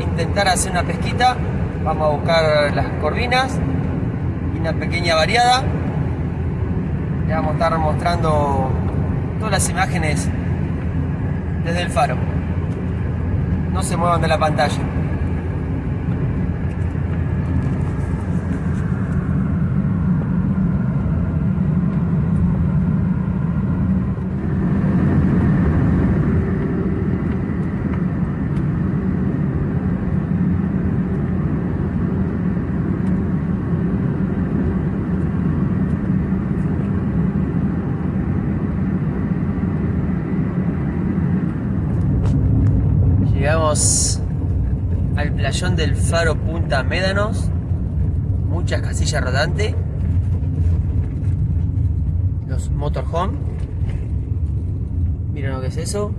intentar hacer una pesquita. Vamos a buscar las corvinas y una pequeña variada. Le vamos a estar mostrando todas las imágenes desde el faro. No se muevan de la pantalla. Al playón del faro Punta Médanos. Muchas casillas rodantes. Los motorhome. Miren lo que es eso.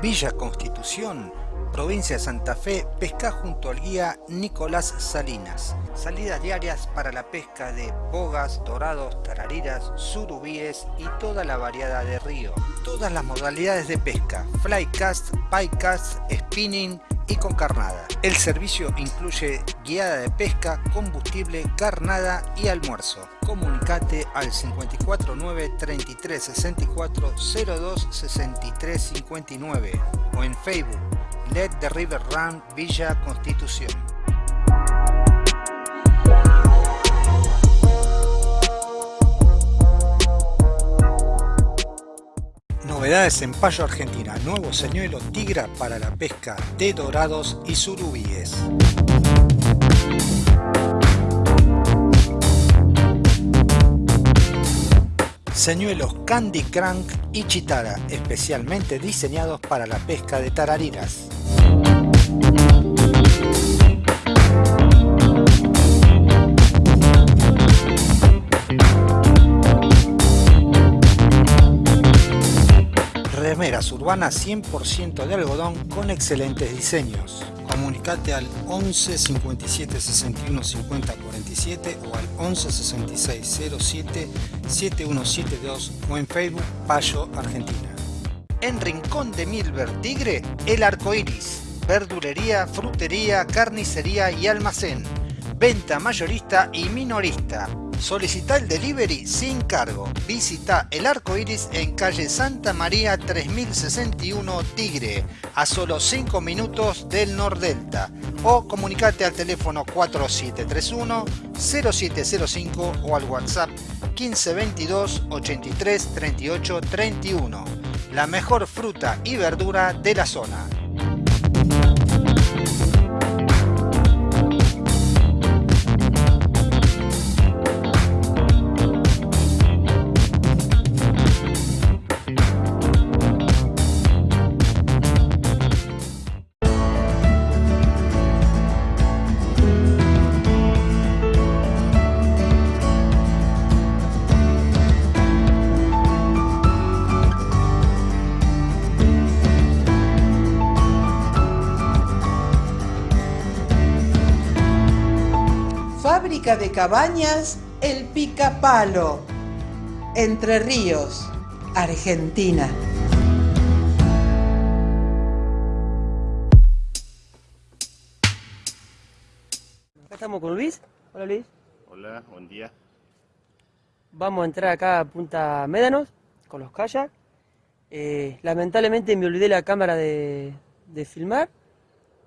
Villa Constitución, provincia de Santa Fe, pesca junto al guía Nicolás Salinas. Salidas diarias para la pesca de bogas, dorados, tarariras, surubíes y toda la variedad de río. Todas las modalidades de pesca, flycast, bycast, spinning y con carnada. El servicio incluye guiada de pesca, combustible, carnada y almuerzo. Comunicate al 549 33 64 02 63 59 o en Facebook Let the River Run Villa Constitución. Novedades en Payo Argentina, nuevo señuelo tigra para la pesca de dorados y surubíes. Señuelos Candy Crank y Chitara, especialmente diseñados para la pesca de tarariras. Remeras urbanas 100% de algodón con excelentes diseños. Comunicate al 11 57 61 50 47 o al 11 66 07 7172 o en Facebook Payo Argentina. En Rincón de Milver Tigre, El Arco Iris. Verdulería, frutería, carnicería y almacén. Venta mayorista y minorista. Solicita el delivery sin cargo. Visita el arco iris en calle Santa María 3061 Tigre, a solo 5 minutos del Nordelta. O comunicate al teléfono 4731 0705 o al WhatsApp 1522 83 38 31. La mejor fruta y verdura de la zona. Cabañas El Picapalo, Entre Ríos, Argentina. Acá estamos con Luis. Hola Luis. Hola, buen día. Vamos a entrar acá a Punta Médanos con los kayak. Eh, lamentablemente me olvidé la cámara de, de filmar.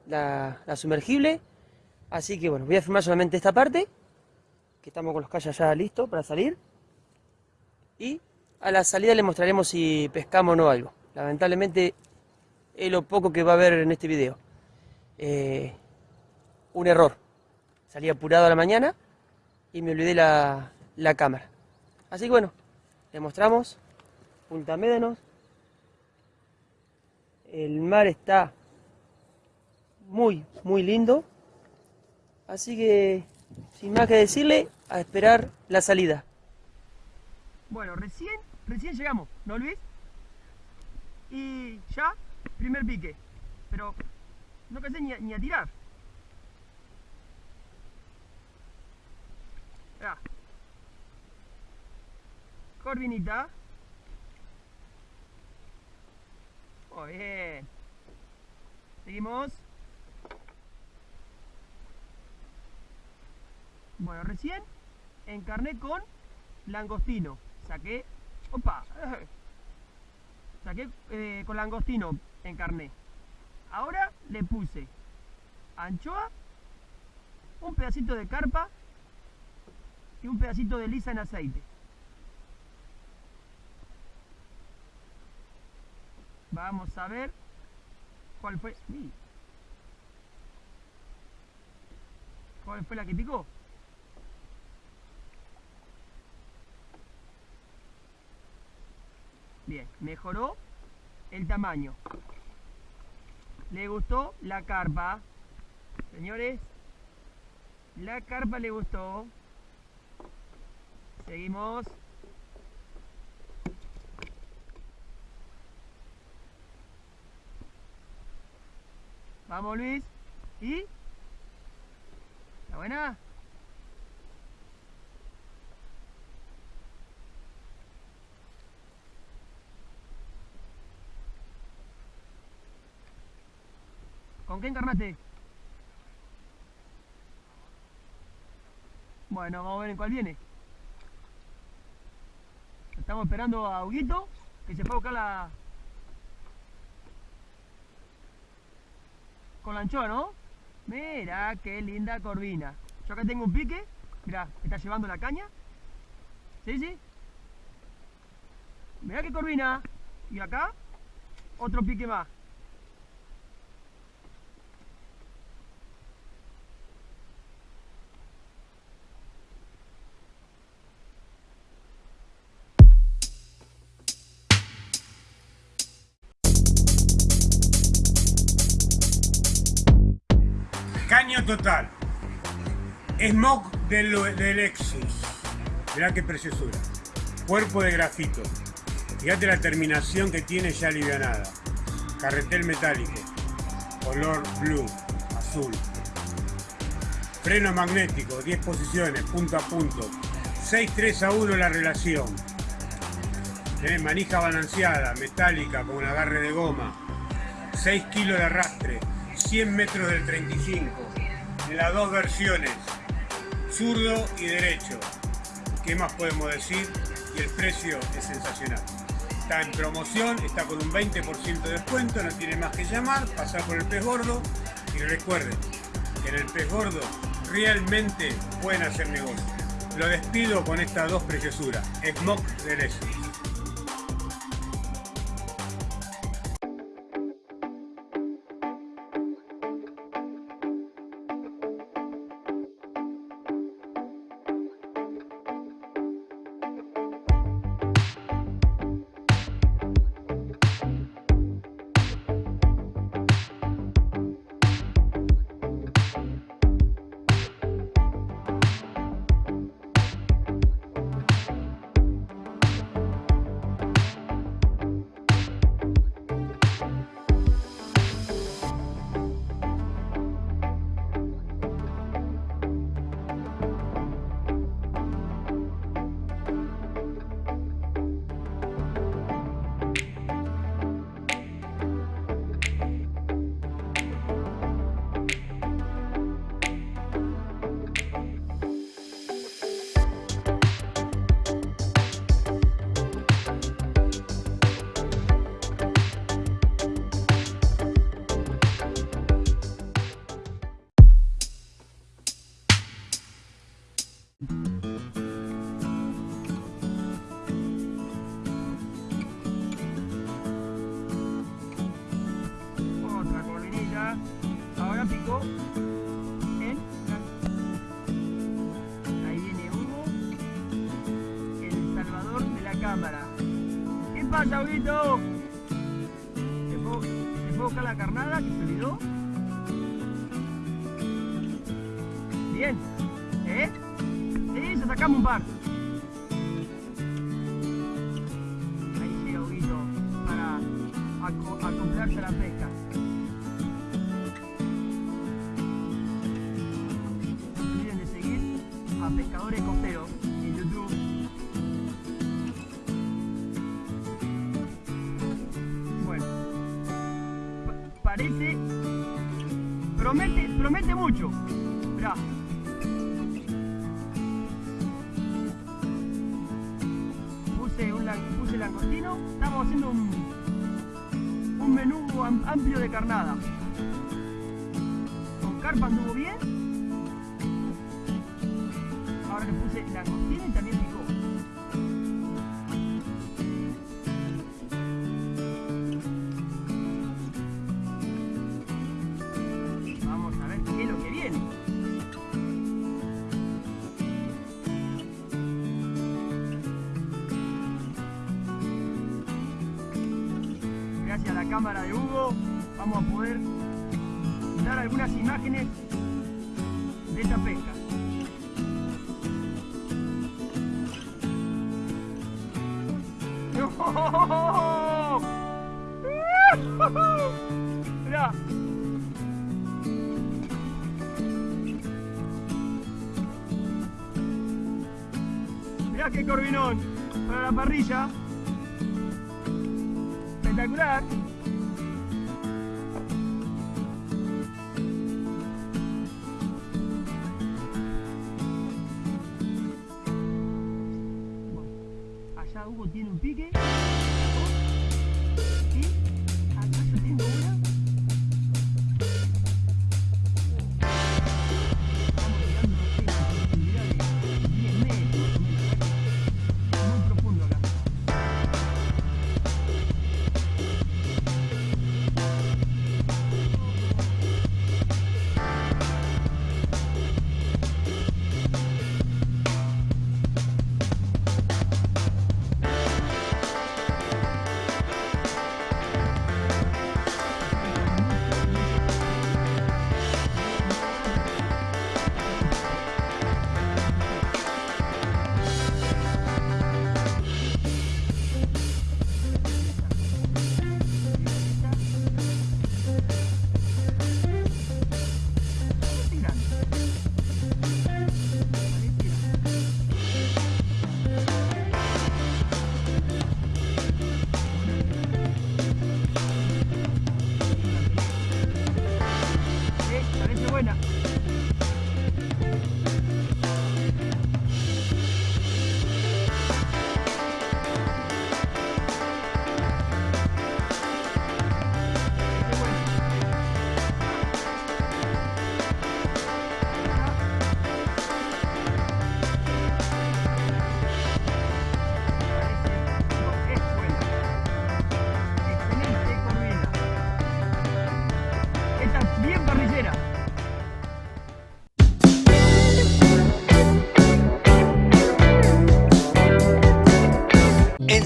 la, la sumergible. Así que bueno, voy a filmar solamente esta parte, que estamos con los calles ya listos para salir. Y a la salida les mostraremos si pescamos o no algo. Lamentablemente es lo poco que va a haber en este video. Eh, un error. Salí apurado a la mañana y me olvidé la, la cámara. Así que bueno, les mostramos Punta Médanos. El mar está muy, muy lindo. Así que, sin más que decirle, a esperar la salida. Bueno, recién, recién llegamos, ¿no Luis? Y ya, primer pique. Pero no cansé ni ni a tirar. Ya. Corvinita. Muy bien. Seguimos. Bueno, recién encarné con langostino. Saqué. Opa. Saqué eh, con langostino encarné. Ahora le puse anchoa, un pedacito de carpa y un pedacito de lisa en aceite. Vamos a ver cuál fue. ¿Cuál fue la que picó? Bien, mejoró el tamaño. ¿Le gustó la carpa? Señores, la carpa le gustó. Seguimos. Vamos Luis. ¿Y? ¿Está buena? ¿Con qué encarnaste? Bueno, vamos a ver en cuál viene. Estamos esperando a Huguito, que se fue a buscar la... Con la anchoa, ¿no? Mira, qué linda corvina. Yo acá tengo un pique. Mira, está llevando la caña. ¿Sí, sí? Mira qué corvina. Y acá, otro pique más. Total. Smog del, del Lexus. Mirá qué preciosura. Cuerpo de grafito. Fíjate la terminación que tiene ya alivianada. Carretel metálico. Color blue, azul. Freno magnético, 10 posiciones, punto a punto. 6-3 a 1 la relación. Manija balanceada, metálica, con un agarre de goma. 6 kilos de arrastre. 100 metros del 35, en las dos versiones, zurdo y derecho. ¿Qué más podemos decir? Y el precio es sensacional. Está en promoción, está con un 20% de descuento, no tiene más que llamar, pasar por el pez gordo y recuerden que en el pez gordo realmente pueden hacer negocio. Lo despido con estas dos preciosuras, Smoke de Lexus. Puse, un, puse langostino, estamos haciendo un, un menú am- amplio de carnada. Con carpa anduvo bien. Ahora le puse langostino y también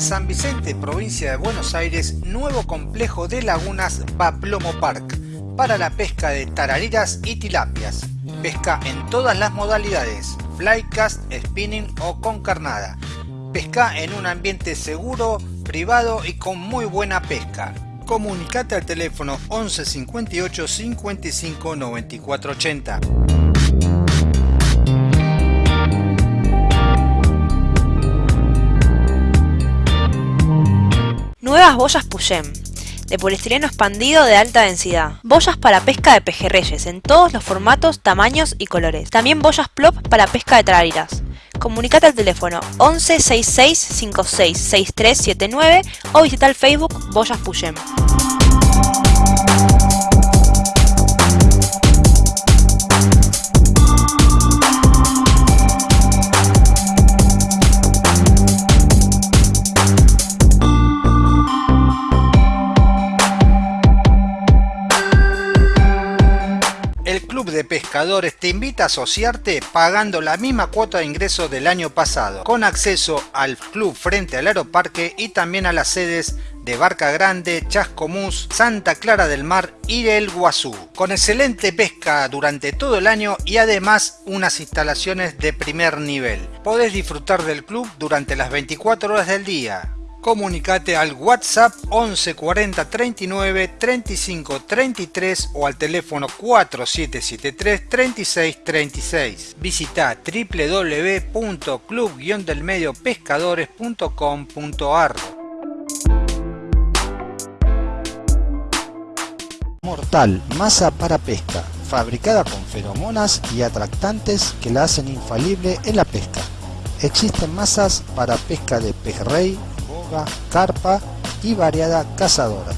San Vicente, provincia de Buenos Aires, nuevo complejo de lagunas Paplomo Park para la pesca de tarariras y tilapias. Pesca en todas las modalidades, flycast, spinning o con carnada. Pesca en un ambiente seguro, privado y con muy buena pesca. Comunicate al teléfono 11 58 55 94 80. Nuevas boyas Puyem, de poliestireno expandido de alta densidad. Boyas para pesca de pejerreyes en todos los formatos, tamaños y colores. También boyas plop para pesca de tarariras. Comunicate al teléfono 11 66 56 6379 o visita el Facebook Boyas Puyem. Pescadores te invita a asociarte pagando la misma cuota de ingreso del año pasado, con acceso al club frente al aeroparque y también a las sedes de Barca Grande, Chascomús, Santa Clara del Mar y El Guazú, con excelente pesca durante todo el año y además unas instalaciones de primer nivel. Podés disfrutar del club durante las 24 horas del día. Comunicate al WhatsApp 11 40 39 35 33 o al teléfono 4773 36 36. Visita www.club-delmediopescadores.com.ar Mortal, masa para pesca, fabricada con feromonas y atractantes que la hacen infalible en la pesca. Existen masas para pesca de pejerrey, carpa y variada cazadora.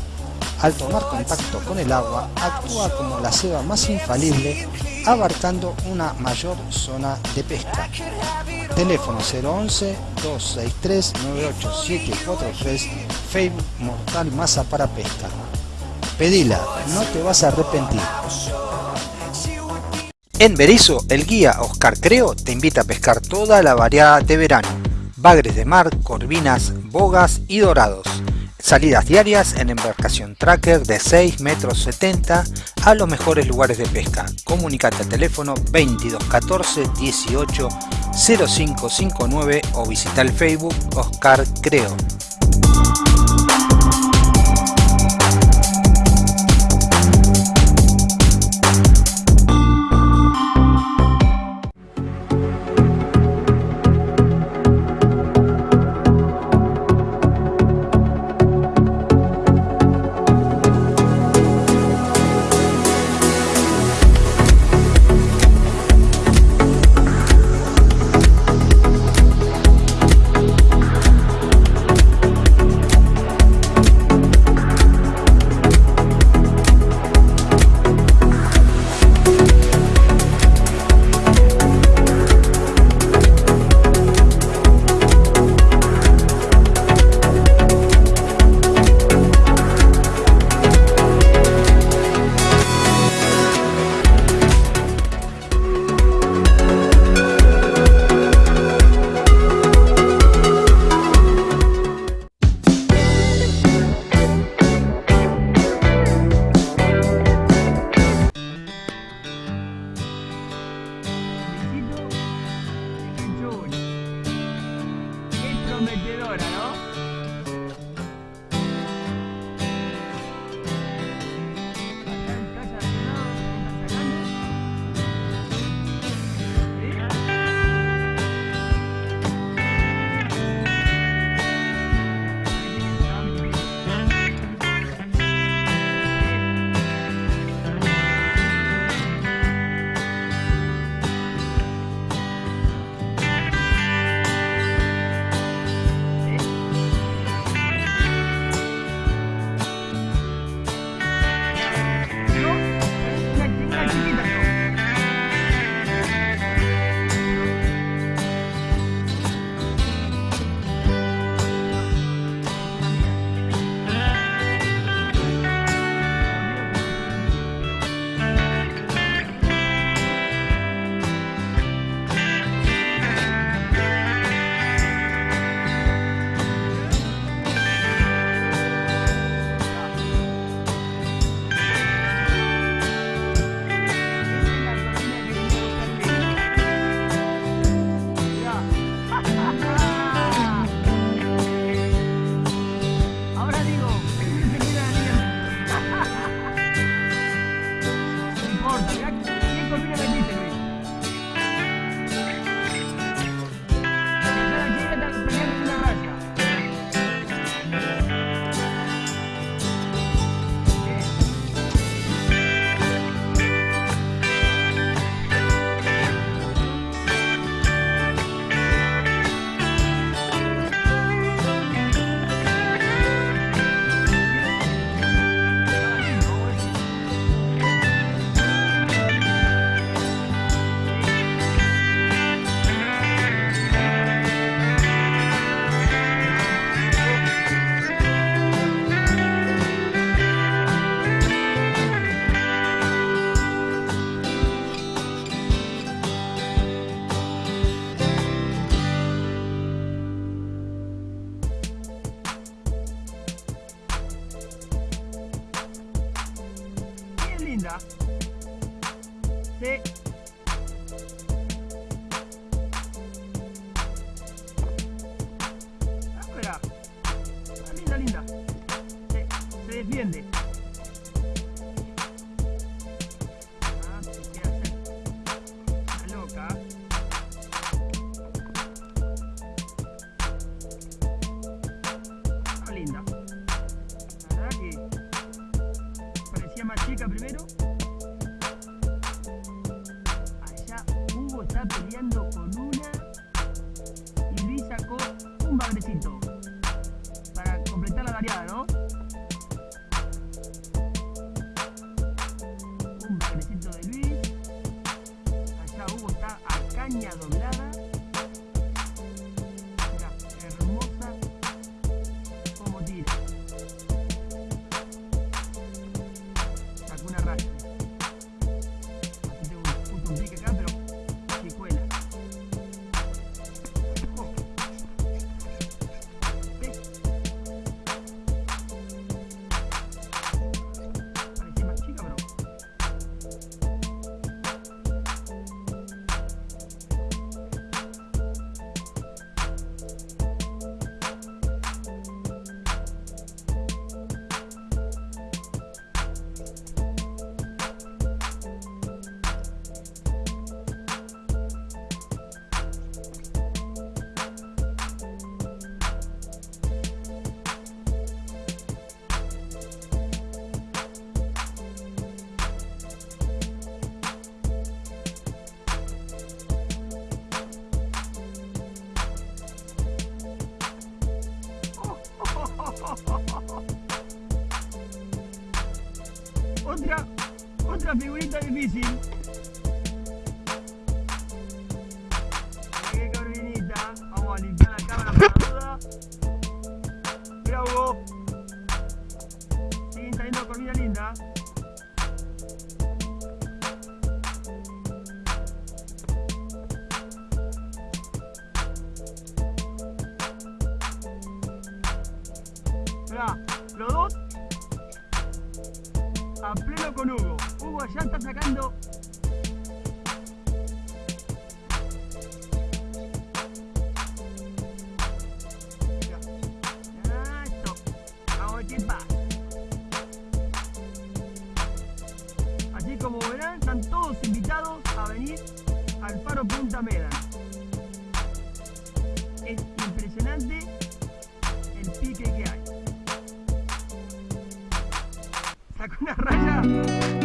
Al tomar contacto con el agua, actúa como la ceba más infalible, abarcando una mayor zona de pesca. Teléfono 011 263 98743 Facebook Mortal Masa para Pesca. Pedila, no te vas a arrepentir. En Berizo, el guía Oscar Creo te invita a pescar toda la variedad de verano. Bagres de mar, corvinas, bogas y dorados. Salidas diarias en embarcación tracker de 6 metros 70 a los mejores lugares de pesca. Comunicate al teléfono 22 14 18 0559 o visita el Facebook Oscar Creo. prometedora, ¿no? everywhere. Sacó una raya.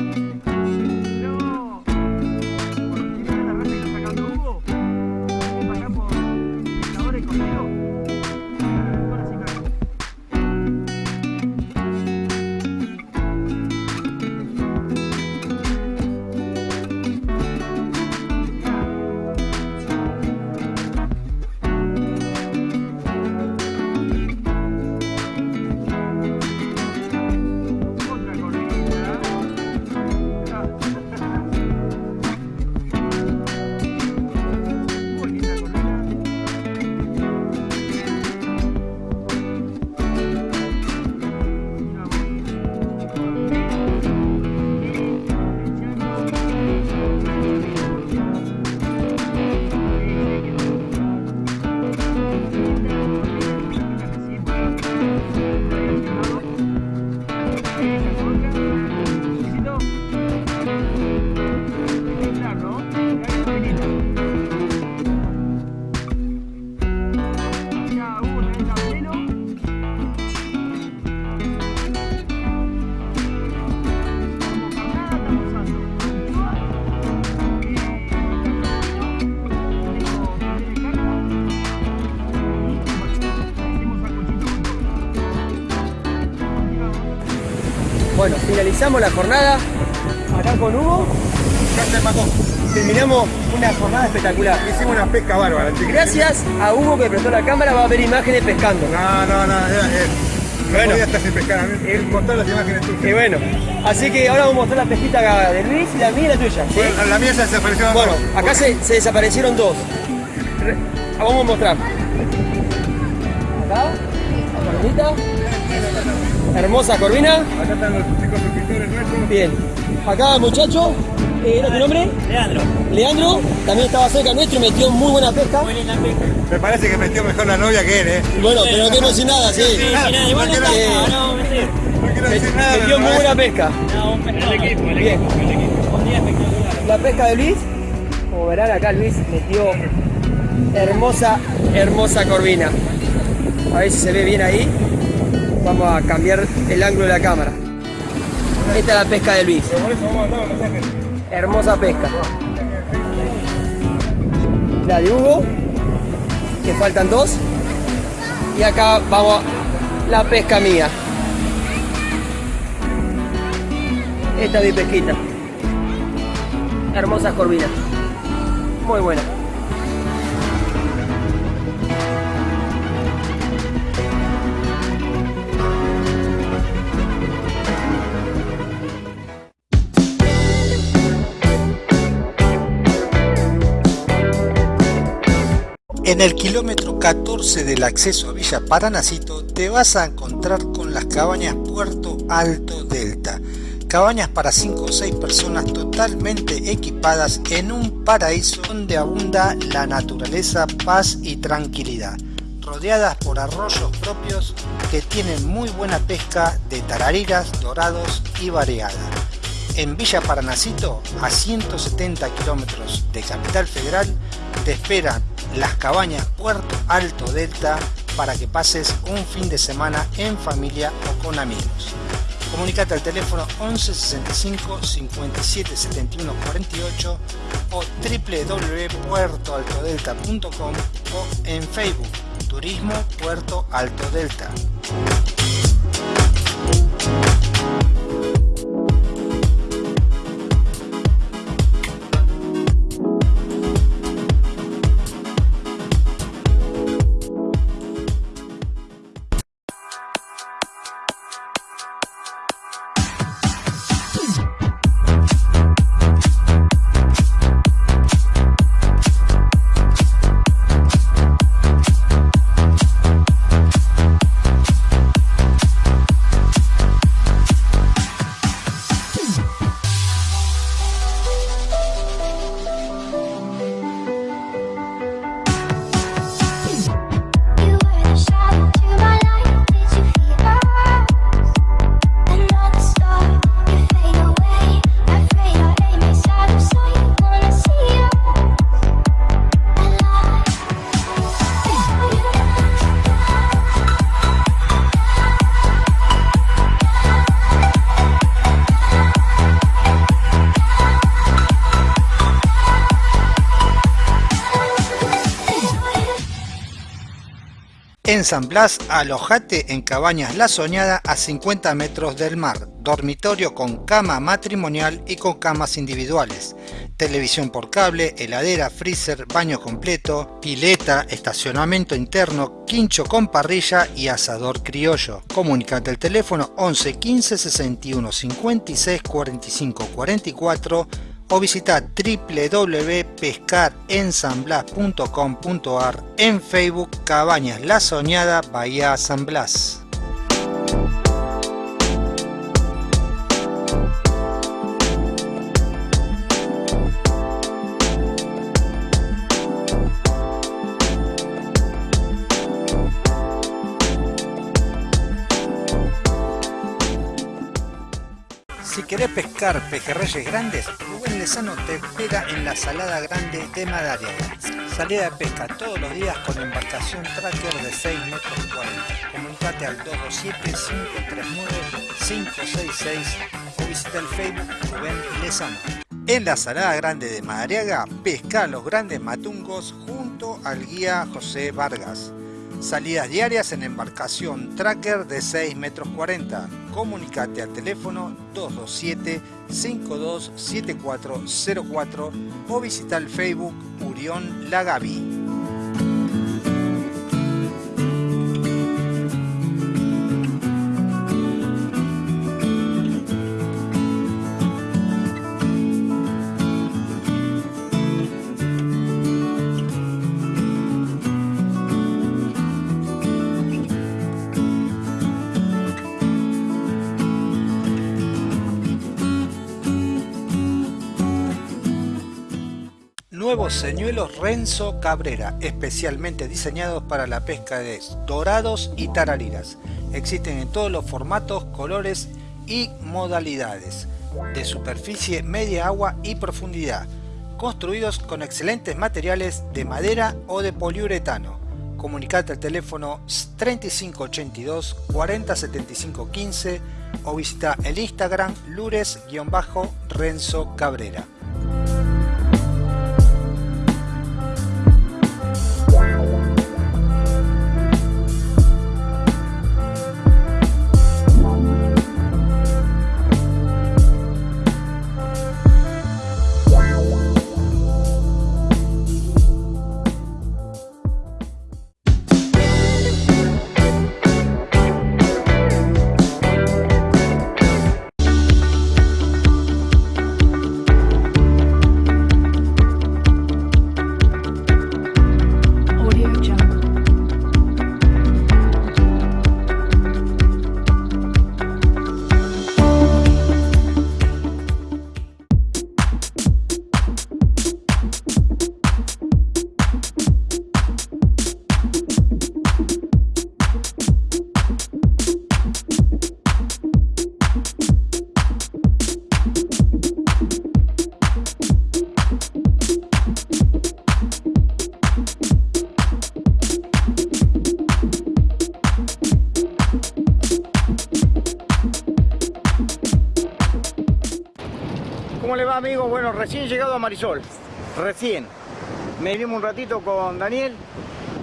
Finalizamos la jornada acá con Hugo. Terminamos una jornada espectacular. Hicimos una pesca bárbara, chiquillos. Gracias a Hugo que prestó la cámara va a ver imágenes pescando. No, no, no, eh, eh, no Bueno. podía estar sin pescar a mí. Eh, Con todas las imágenes tuyas. Y bueno, así que ahora vamos a mostrar la pesquita de Luis y la mía y la tuya. ¿sí? Bueno, la mía ya desapareció. Bueno, acá se, se desaparecieron dos. Re- Vamos a mostrar. Acá, la. Hermosa corvina. Acá están los chicos suscriptores nuestros. Bien. Acá, muchacho. eh, ¿Era tu nombre? Leandro, Leandro. También estaba cerca nuestro y metió muy buena pesca. linda pesca. Me parece que metió mejor la novia que él, ¿eh? Bueno, pero no quedemos sin nada, sí. igual no no está, Eh, no. No quiero decir nada. Metió muy me buena pesca. No, un pescado. El equipo, el Bien. equipo, el equipo. Un día espectacular. La pesca de Luis, como verán acá Luis metió hermosa, hermosa corvina. A ver si se ve bien ahí. Vamos a cambiar el ángulo de la cámara. Esta es la pesca de Luis. Hermosa pesca. La de Hugo, que faltan dos. Y acá vamos la pesca mía. Esta es mi pesquita. Hermosas corvinas. Muy buena. En el kilómetro 14 del acceso a Villa Paranacito te vas a encontrar con las cabañas Puerto Alto Delta. Cabañas para 5 o 6 personas totalmente equipadas en un paraíso donde abunda la naturaleza, paz y tranquilidad. Rodeadas por arroyos propios que tienen muy buena pesca de tarariras, dorados y variada. En Villa Paranacito, a 170 kilómetros de Capital Federal, te esperan las cabañas Puerto Alto Delta para que pases un fin de semana en familia o con amigos. Comunicate al teléfono 11 65 57 71 48 o www.puertoaltodelta.com o en Facebook Turismo Puerto Alto Delta. En San Blas, alojate en Cabañas La Soñada a 50 metros del mar, dormitorio con cama matrimonial y con camas individuales, televisión por cable, heladera, freezer, baño completo, pileta, estacionamiento interno, quincho con parrilla y asador criollo. Comunicate al teléfono 11 15 61 56 45 44 o visita www.pescarensanblas.com.ar en Facebook Cabañas La Soñada Bahía San Blas. Si querés pescar pejerreyes grandes, Lezano te espera en la Salada Grande de Madariaga. Salida de pesca todos los días con embarcación tracker de 6 metros 40. Comunicate al 227-539-566 o visita el Facebook Rubén Lezano. En la Salada Grande de Madariaga, pesca los grandes matungos junto al guía José Vargas. Salidas diarias en embarcación tracker de 6 metros 40. Comunicate al teléfono 227 527404 o visita el Facebook Urión Lagavi. Nuevos señuelos Renzo Cabrera, especialmente diseñados para la pesca de dorados y tarariras. Existen en todos los formatos, colores y modalidades, de superficie, media agua y profundidad, construidos con excelentes materiales de madera o de poliuretano. comunicate al teléfono 3582 4075 15 o visita el Instagram lures-renzo cabrera. ¿Cómo le va amigos? Bueno, recién llegado a Marisol, recién. Me vinimos un ratito con Daniel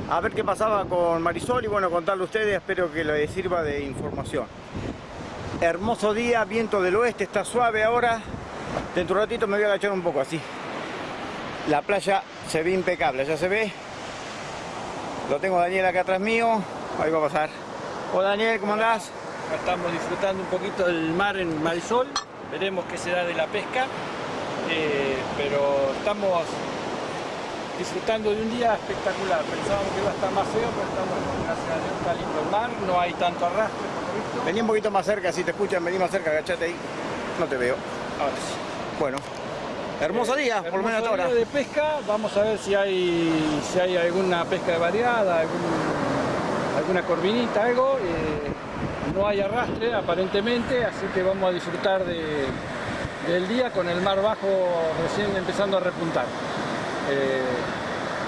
a ver qué pasaba con Marisol y bueno, contarle a ustedes, espero que les sirva de información. Hermoso día, viento del oeste, está suave ahora. Dentro de un ratito me voy a agachar un poco así. La playa se ve impecable, ya se ve. Lo tengo Daniel acá atrás mío, ahí va a pasar. Hola Daniel, ¿cómo andás? Estamos disfrutando un poquito del mar en Marisol, veremos qué será de la pesca, eh, pero estamos disfrutando de un día espectacular. Pensábamos que iba a estar más feo, pero estamos, gracias a Dios, está lindo el mar, no hay tanto arrastre por. Vení un poquito más cerca, si te escuchan, vení más cerca, agachate ahí. No te veo. Ahora sí. Bueno, hermoso día, por lo menos hasta ahora. de pesca, vamos a ver si hay, si hay alguna pesca de variada, algún- alguna corvinita, algo. eh, no hay arrastre aparentemente, así que vamos a disfrutar de- del día con el mar bajo recién empezando a repuntar. Eh,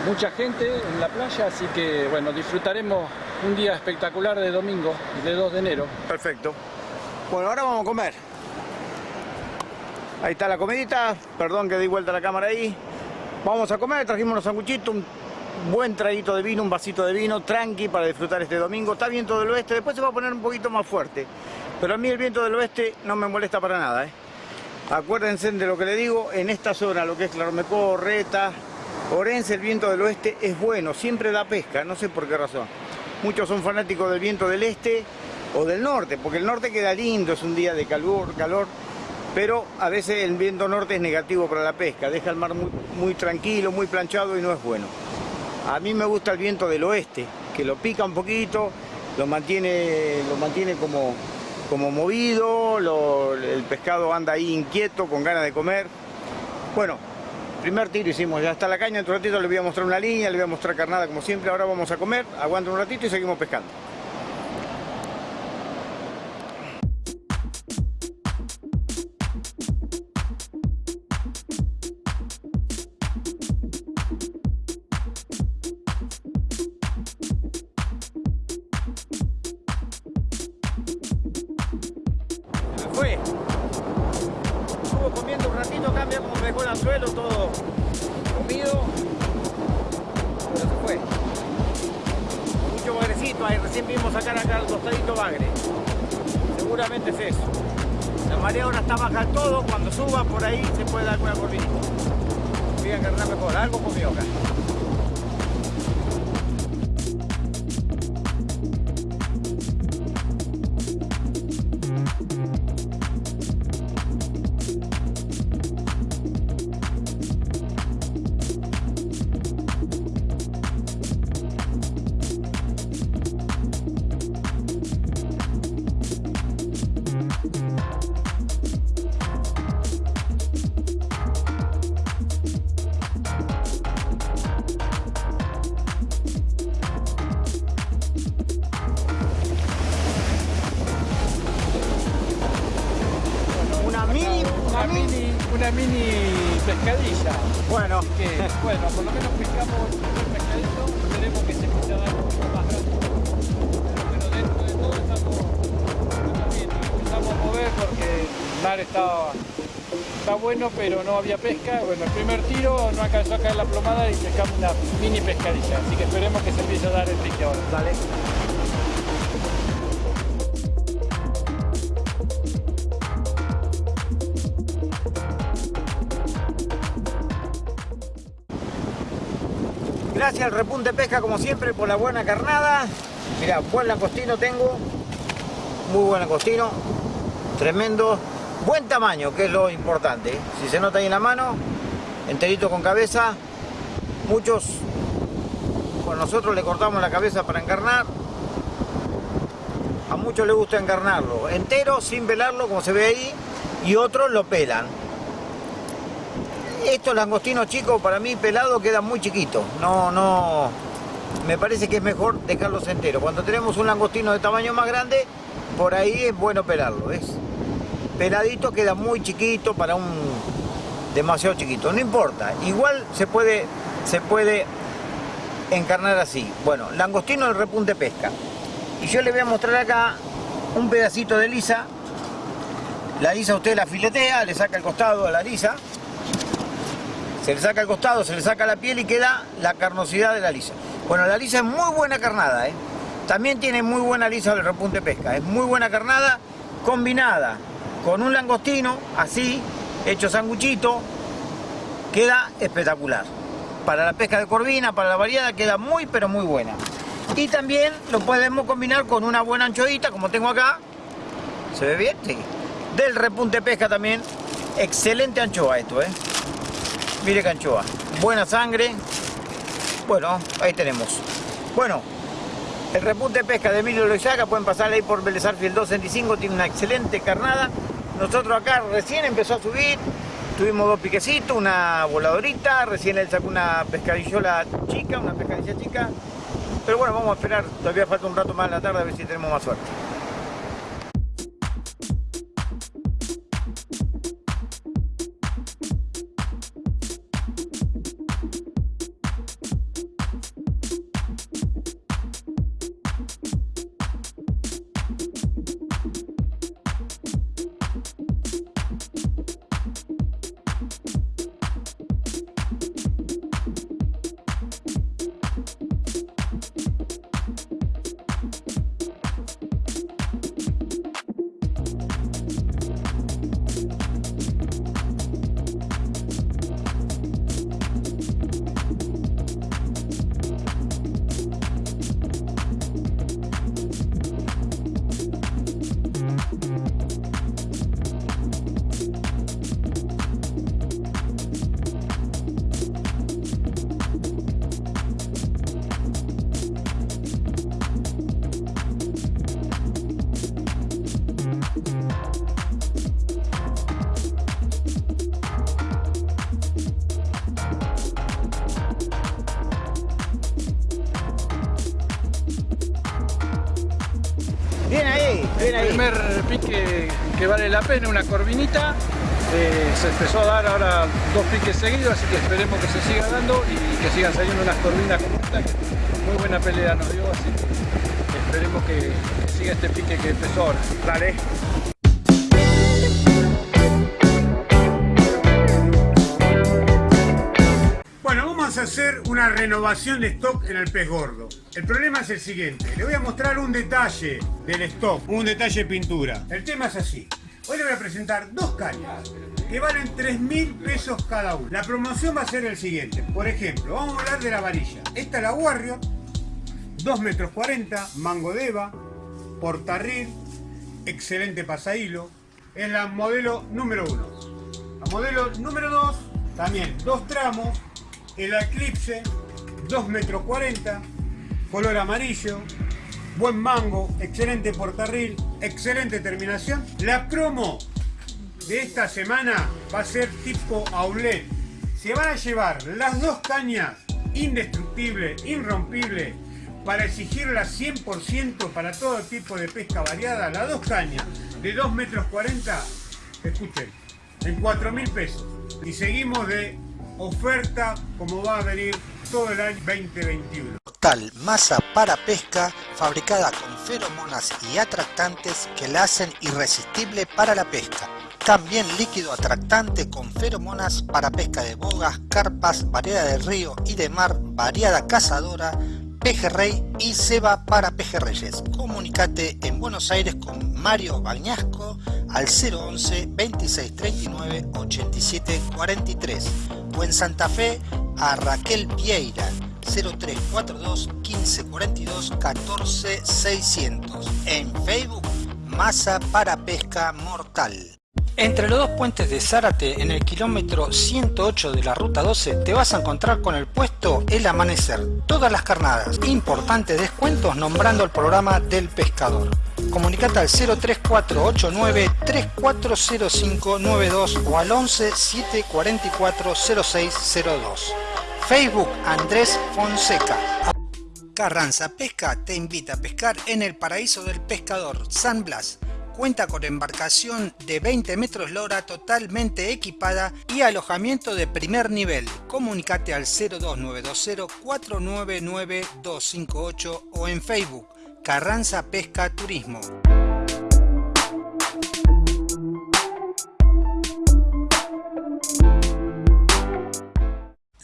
mucha gente en la playa, así que bueno, disfrutaremos un día espectacular de domingo, de 2 de enero. Perfecto. Bueno, ahora vamos a comer. Ahí está la comidita. Perdón que di vuelta la cámara ahí. Vamos a comer, trajimos unos sanguchitos, buen traguito de vino, un vasito de vino, tranqui para disfrutar este domingo. Está viento del oeste, después se va a poner un poquito más fuerte. Pero a mí el viento del oeste no me molesta para nada. ¿eh? Acuérdense de lo que le digo, en esta zona, lo que es Claromecó, Reta, Orense, el viento del oeste es bueno, siempre da pesca, no sé por qué razón. Muchos son fanáticos del viento del este o del norte, porque el norte queda lindo, es un día de calor, calor, pero a veces el viento norte es negativo para la pesca, deja el mar muy, muy tranquilo, muy planchado y no es bueno. A mí me gusta el viento del oeste, que lo pica un poquito, lo mantiene, lo mantiene como, como movido, el pescado anda ahí inquieto, con ganas de comer. Bueno, primer tiro hicimos, ya está la caña, en un ratito le voy a mostrar una línea, le voy a mostrar carnada como siempre, ahora vamos a comer, aguanta un ratito y seguimos pescando. una mini, pescadilla. Bueno. Que, bueno, por lo menos pescamos un pescadito, esperemos que se empiece a dar más rápido. Pero dentro de todo estamos, también empezamos a mover porque el mar estaba está bueno pero no había pesca bueno el primer tiro no alcanzó a caer la plomada y pescamos una mini pescadilla así que esperemos que se empiece a dar el pique ahora ¿Vale? Gracias al repunte pesca como siempre por la buena carnada. Mira, buen langostino tengo. Muy buen langostino. Tremendo. Buen tamaño, que es lo importante. Si se nota ahí en la mano, enterito con cabeza. Muchos, bueno, nosotros le cortamos la cabeza para encarnar. A muchos les gusta encarnarlo entero, sin velarlo, como se ve ahí. Y otros lo pelan. Estos langostinos chicos para mí pelados quedan muy chiquitos. No, no. Me parece que es mejor dejarlos enteros. Cuando tenemos un langostino de tamaño más grande, por ahí es bueno pelarlo. ¿ves? Peladito queda muy chiquito para un demasiado chiquito. No importa. Igual se puede, se puede encarnar así. Bueno, langostino del repunte pesca. Y yo le voy a mostrar acá un pedacito de lisa. La lisa usted la filetea, le saca el costado a la lisa se le saca el costado, se le saca la piel y queda la carnosidad de la lisa. Bueno, la lisa es muy buena carnada, ¿eh? También tiene muy buena lisa el repunte pesca. Es muy buena carnada combinada con un langostino, así, hecho sanguchito, queda espectacular. Para la pesca de corvina, para la variada, queda muy pero muy buena. Y también lo podemos combinar con una buena anchoita, como tengo acá. ¿Se ve bien? Sí. Del repunte pesca también. Excelente anchoa esto, ¿eh? Mire canchoa, buena sangre. Bueno, ahí tenemos. Bueno, el repunte de pesca de Emilio Loizaga, pueden pasar ahí por Belezar Fiel 265, tiene una excelente carnada. Nosotros acá recién empezó a subir, tuvimos dos piquecitos, una voladorita, recién él sacó una pescadillola chica, una pescadilla chica. Pero bueno, vamos a esperar, todavía falta un rato más en la tarde a ver si tenemos más suerte. Bien ahí. primer pique que vale la pena, una corvinita. Eh, se empezó a dar ahora dos piques seguidos, así que esperemos que se siga dando y que sigan saliendo unas corvinas como esta, que muy buena pelea nos dio, así que esperemos que, que siga este pique que empezó ahora. Dale. Una renovación de stock en el pez gordo. El problema es el siguiente. Le voy a mostrar un detalle del stock, un detalle de pintura. El tema es así. Hoy le voy a presentar dos cañas que valen 3 mil pesos cada una. La promoción va a ser el siguiente. Por ejemplo, vamos a hablar de la varilla. Esta es la Warrior, 2 metros 40, mango de eva, portarril, excelente pasahilo. Es la modelo número 1. La modelo número 2, también dos tramos, el Eclipse, 2 metros 40, color amarillo, buen mango, excelente portarril, excelente terminación. La promo de esta semana va a ser tipo outlet. Se van a llevar las dos cañas indestructible, irrompible, para exigirlas 100% para todo tipo de pesca variada. Las dos cañas de 2 metros 40, escuchen, en 4 mil pesos. Y seguimos de oferta como va a venir todo el año 2021. Total masa para pesca fabricada con feromonas y atractantes que la hacen irresistible para la pesca. También líquido atractante con feromonas para pesca de bogas, carpas, variedad de río y de mar, variada cazadora, pejerrey y ceba para pejerreyes. Comunicate en Buenos Aires con Mario Bañasco al 011 2639 87 43 o en Santa Fe a Raquel Vieira 0342 1542 14 600. En Facebook, Masa para Pesca Mortal. Entre los dos puentes de Zárate, en el kilómetro 108 de la ruta 12, te vas a encontrar con el puesto El Amanecer. Todas las carnadas. Importantes descuentos nombrando el programa del pescador. Comunicate al 03489 340592 o al 11 744 0602. Facebook Andrés Fonseca. Carranza Pesca te invita a pescar en el paraíso del pescador San Blas cuenta con embarcación de 20 metros lora totalmente equipada y alojamiento de primer nivel. Comunicate al 02920 499 258 o en Facebook Carranza Pesca Turismo.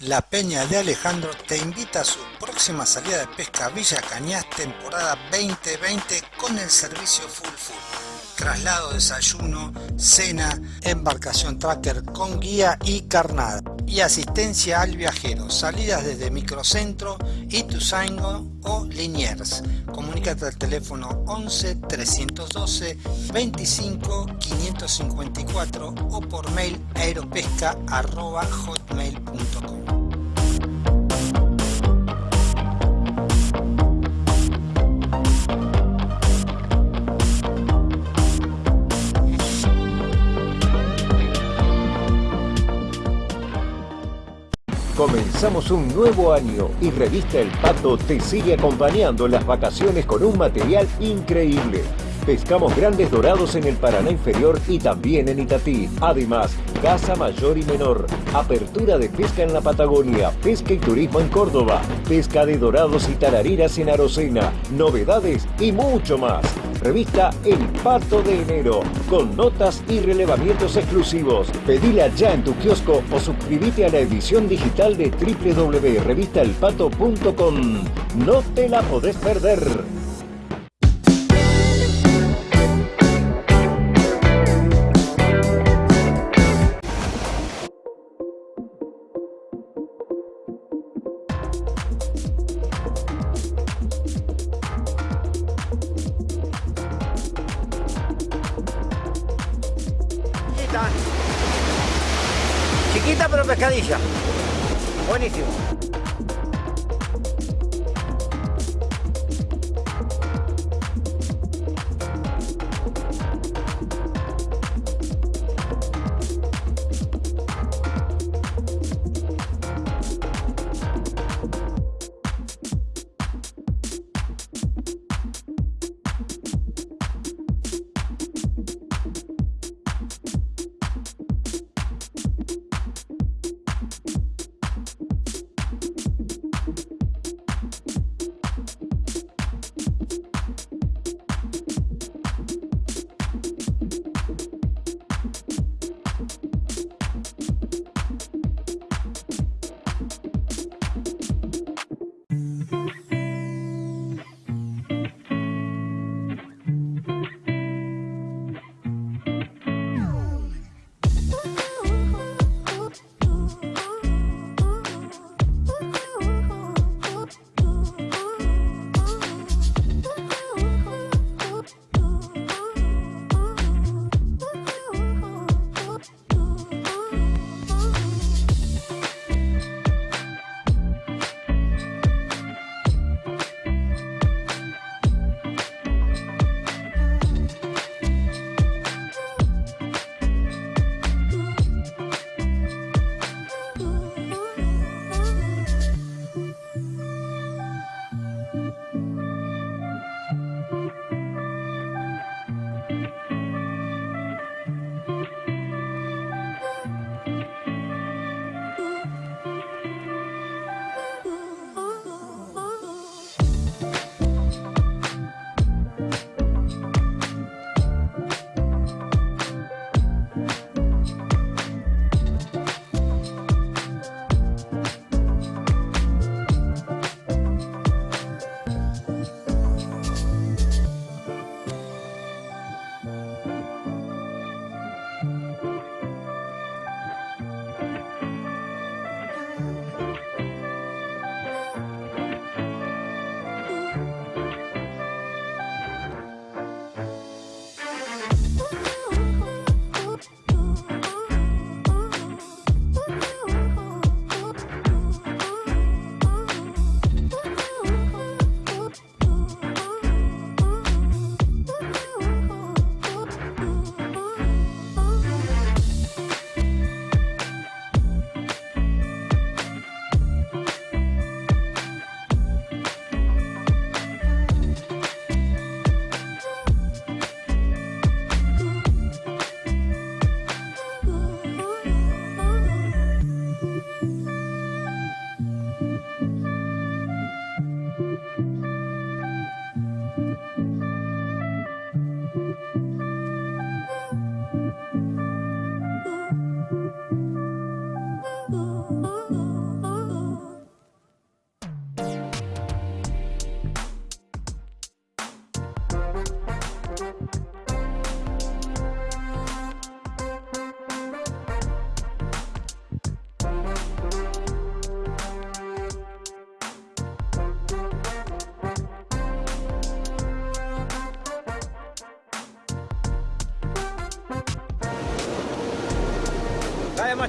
La Peña de Alejandro te invita a su próxima salida de pesca Villa Cañas temporada 2020 con el servicio Full Full traslado, desayuno, cena, embarcación tracker con guía y carnada y asistencia al viajero, salidas desde Microcentro, Ituzaingo o Liniers. Comunícate al teléfono 11 312 25 554 o por mail aeropesca.hotmail.com. Comenzamos un nuevo año y Revista El Pato te sigue acompañando en las vacaciones con un material increíble. Pescamos grandes dorados en el Paraná inferior y también en Itatí. Además, casa mayor y menor, apertura de pesca en la Patagonia, pesca y turismo en Córdoba, pesca de dorados y tarariras en Arocena, novedades y mucho más. Revista El Pato de Enero, con notas y relevamientos exclusivos. Pedila ya en tu kiosco o suscríbete a la edición digital de www.revistaelpato.com. No te la podés perder. Buenísimo.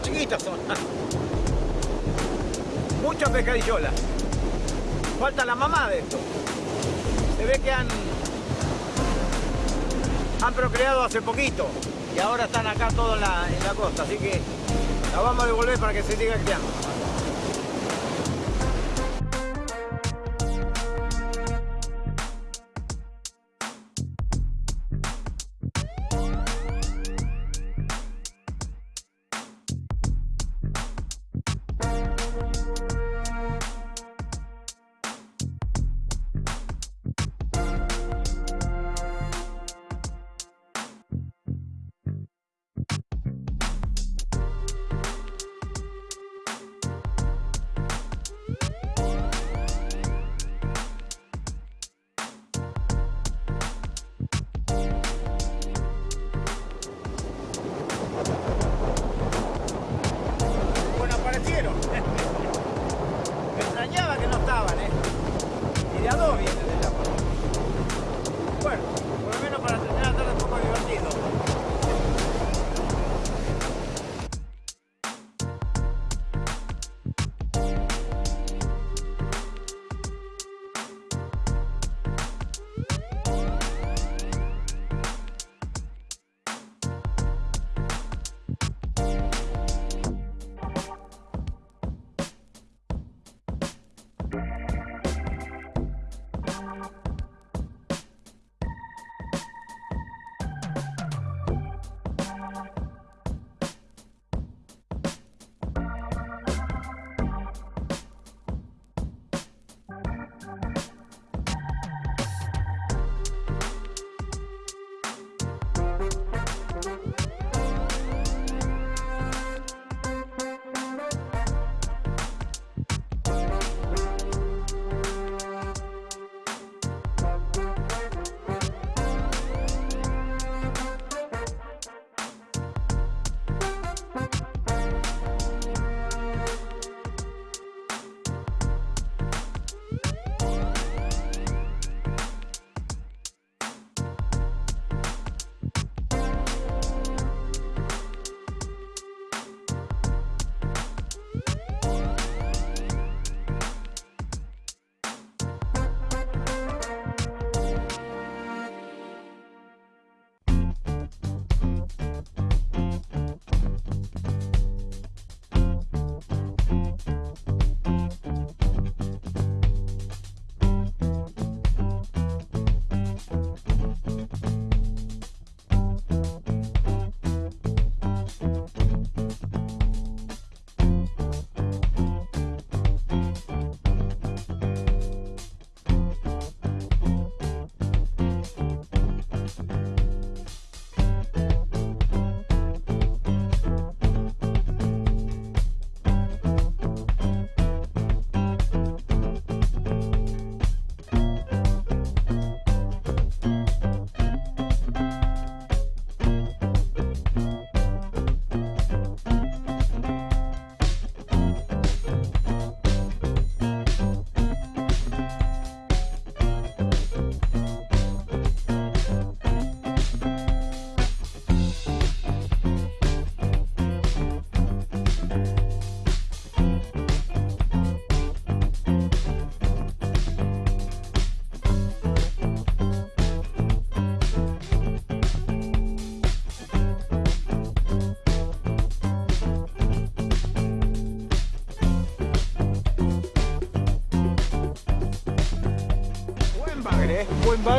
Chiquitas son. Mucha pescadillola. Falta la mamá de esto. Se ve que han, han procreado hace poquito y ahora están acá todos en la, en la costa, así que la vamos a devolver para que se siga criando.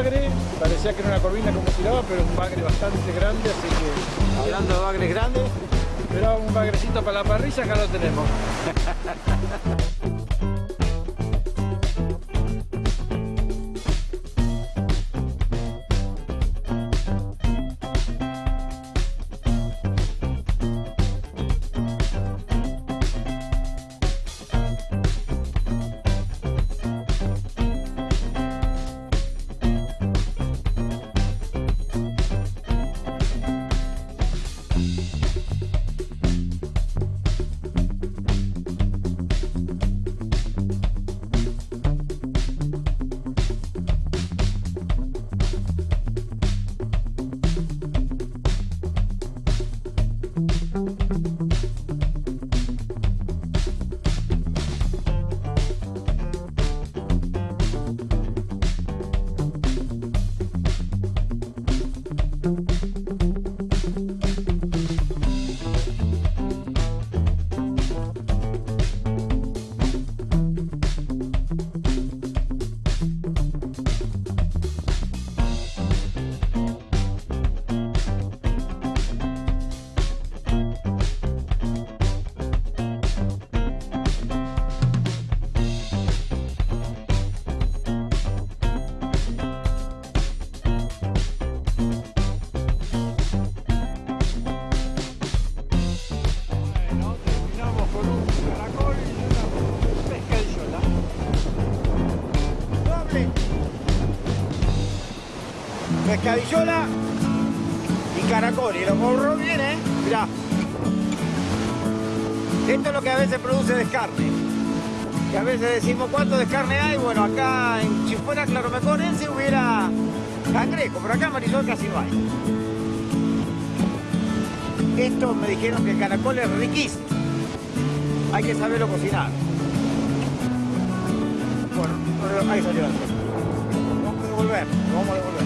Bagre, parecía que era una corvina como tiraba, pero un bagre bastante grande, así que Hablando de bagres grandes, era un bagrecito para la parrilla, acá lo tenemos. Pescadillola y caracol. Y lo borró bien, ¿eh? Esto es lo que a veces produce descarne. Que a veces decimos cuánto descarne hay. Bueno, acá, en, si fuera claromeconense hubiera cangrejo, pero acá Marisol casi no hay. Esto me dijeron que el caracol es riquísimo. Hay que saberlo cocinar. Bueno, ahí salió cosa. Vamos a devolver, vamos a devolver.